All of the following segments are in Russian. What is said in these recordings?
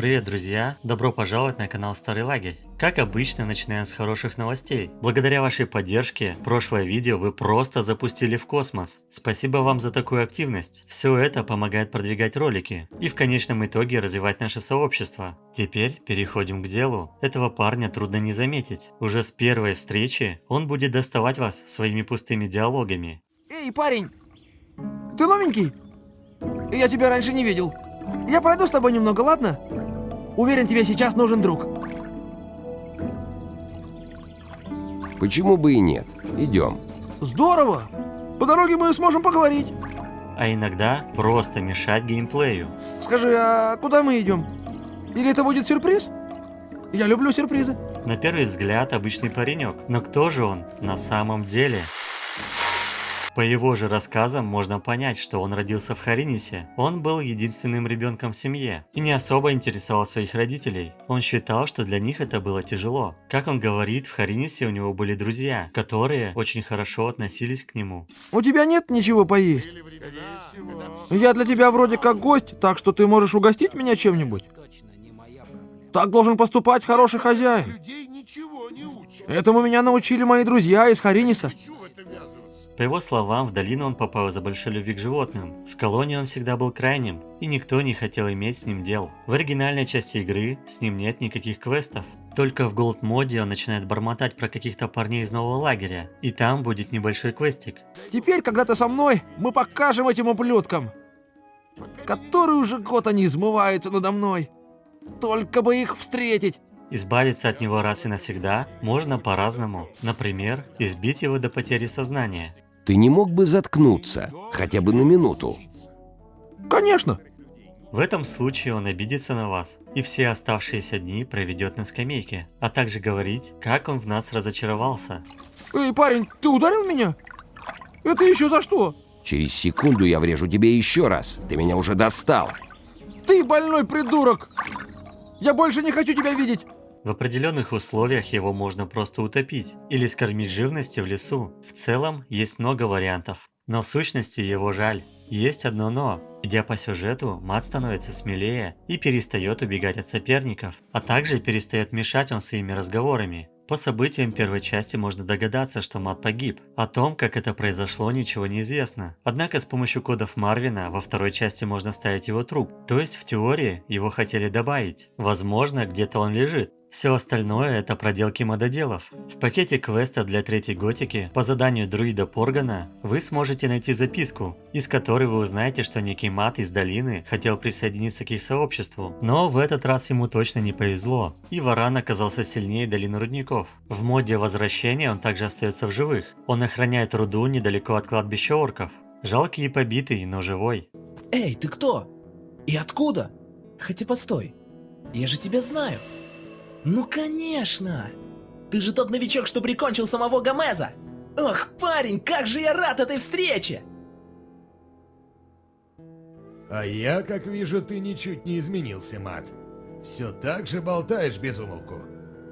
Привет, друзья! Добро пожаловать на канал Старый Лагерь. Как обычно, начинаем с хороших новостей. Благодаря вашей поддержке, прошлое видео вы просто запустили в космос. Спасибо вам за такую активность. Все это помогает продвигать ролики и в конечном итоге развивать наше сообщество. Теперь переходим к делу. Этого парня трудно не заметить. Уже с первой встречи он будет доставать вас своими пустыми диалогами. Эй, парень! Ты новенький? Я тебя раньше не видел. Я пройду с тобой немного, ладно? Уверен, тебе сейчас нужен друг. Почему бы и нет? Идем. Здорово! По дороге мы сможем поговорить. А иногда просто мешать геймплею. Скажи, а куда мы идем? Или это будет сюрприз? Я люблю сюрпризы. На первый взгляд обычный паренек, но кто же он на самом деле? По его же рассказам можно понять, что он родился в Харинисе. Он был единственным ребенком в семье и не особо интересовал своих родителей. Он считал, что для них это было тяжело. Как он говорит, в Харинисе у него были друзья, которые очень хорошо относились к нему. У тебя нет ничего поесть? Я для тебя вроде как гость, так что ты можешь угостить меня чем-нибудь? Так должен поступать хороший хозяин. Людей ничего не учат. Этому меня научили мои друзья из Хариниса. По его словам, в долину он попал из-за большой любви к животным. В колонии он всегда был крайним, и никто не хотел иметь с ним дел. В оригинальной части игры с ним нет никаких квестов. Только в Gold моде он начинает бормотать про каких-то парней из нового лагеря, и там будет небольшой квестик. Теперь, когда ты со мной, мы покажем этим ублюдкам. Который уже год они измываются надо мной. Только бы их встретить. Избавиться от него раз и навсегда можно по-разному. Например, избить его до потери сознания. Ты не мог бы заткнуться, хотя бы на минуту? Конечно. В этом случае он обидится на вас и все оставшиеся дни проведет на скамейке, а также говорить, как он в нас разочаровался. Эй, парень, ты ударил меня? Это еще за что? Через секунду я врежу тебе еще раз. Ты меня уже достал. Ты больной придурок! Я больше не хочу тебя видеть! В определенных условиях его можно просто утопить или скормить живности в лесу. В целом есть много вариантов, но в сущности его жаль. Есть одно но. Идя по сюжету, мат становится смелее и перестает убегать от соперников, а также перестает мешать он своими разговорами. По событиям первой части можно догадаться, что Мат погиб. О том, как это произошло, ничего не известно. Однако с помощью кодов Марвина во второй части можно вставить его труп. То есть в теории его хотели добавить. Возможно, где-то он лежит. Все остальное это проделки мододелов. В пакете квеста для третьей готики по заданию друида Поргана вы сможете найти записку, из которой вы узнаете, что некий мат из долины хотел присоединиться к их сообществу. Но в этот раз ему точно не повезло, и Варан оказался сильнее долины рудников. В моде возвращения он также остается в живых. Он охраняет руду недалеко от кладбища орков. Жалкий и побитый, но живой. Эй, ты кто? И откуда? Хотя постой, я же тебя знаю. Ну конечно! Ты же тот новичок, что прикончил самого Гомеза! Ох, парень, как же я рад этой встрече! А я, как вижу, ты ничуть не изменился, Мат. Все так же болтаешь без умолку.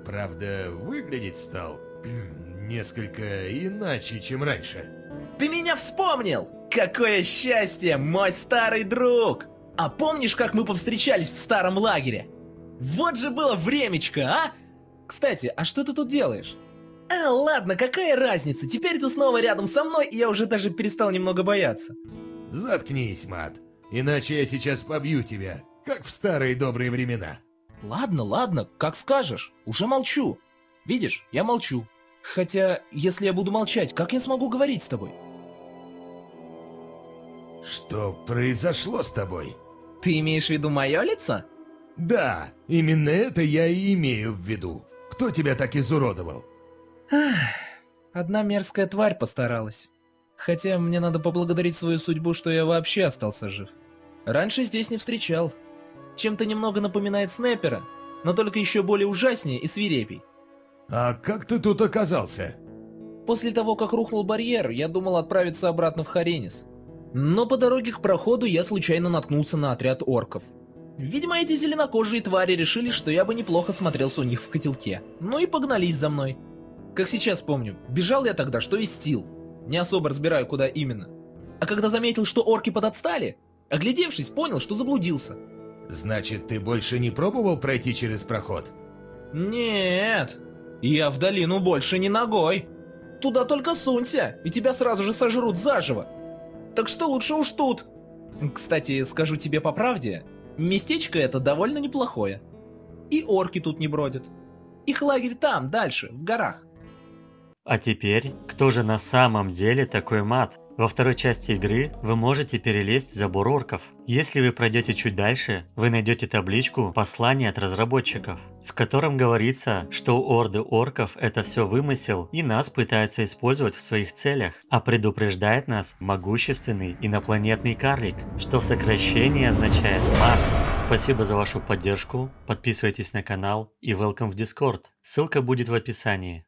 Правда, выглядеть стал несколько иначе, чем раньше. Ты меня вспомнил! Какое счастье, мой старый друг! А помнишь, как мы повстречались в старом лагере? Вот же было времечко, а? Кстати, а что ты тут делаешь? А, ладно, какая разница? Теперь ты снова рядом со мной, и я уже даже перестал немного бояться. Заткнись, Мат. Иначе я сейчас побью тебя, как в старые добрые времена. Ладно, ладно, как скажешь. Уже молчу. Видишь, я молчу. Хотя, если я буду молчать, как я смогу говорить с тобой? Что произошло с тобой? Ты имеешь в виду мое лицо? Да, именно это я и имею в виду. Кто тебя так изуродовал? Одна мерзкая тварь постаралась. Хотя мне надо поблагодарить свою судьбу, что я вообще остался жив. Раньше здесь не встречал. Чем-то немного напоминает снайпера, но только еще более ужаснее и свирепей. А как ты тут оказался? После того, как рухнул барьер, я думал отправиться обратно в Харенис. Но по дороге к проходу я случайно наткнулся на отряд орков. Видимо, эти зеленокожие твари решили, что я бы неплохо смотрелся у них в котелке. Ну и погнались за мной. Как сейчас помню, бежал я тогда, что из сил. Не особо разбираю, куда именно. А когда заметил, что орки подотстали, оглядевшись, понял, что заблудился. Значит, ты больше не пробовал пройти через проход? Нет, я в долину больше не ногой. Туда только сунься, и тебя сразу же сожрут заживо. Так что лучше уж тут. Кстати, скажу тебе по правде, местечко это довольно неплохое. И орки тут не бродят. Их лагерь там, дальше, в горах. А теперь, кто же на самом деле такой мат? Во второй части игры вы можете перелезть забор орков. Если вы пройдете чуть дальше, вы найдете табличку «Послание от разработчиков», в котором говорится, что орды орков это все вымысел и нас пытаются использовать в своих целях, а предупреждает нас могущественный инопланетный карлик, что в сокращении означает мат. Спасибо за вашу поддержку, подписывайтесь на канал и welcome в Discord, ссылка будет в описании.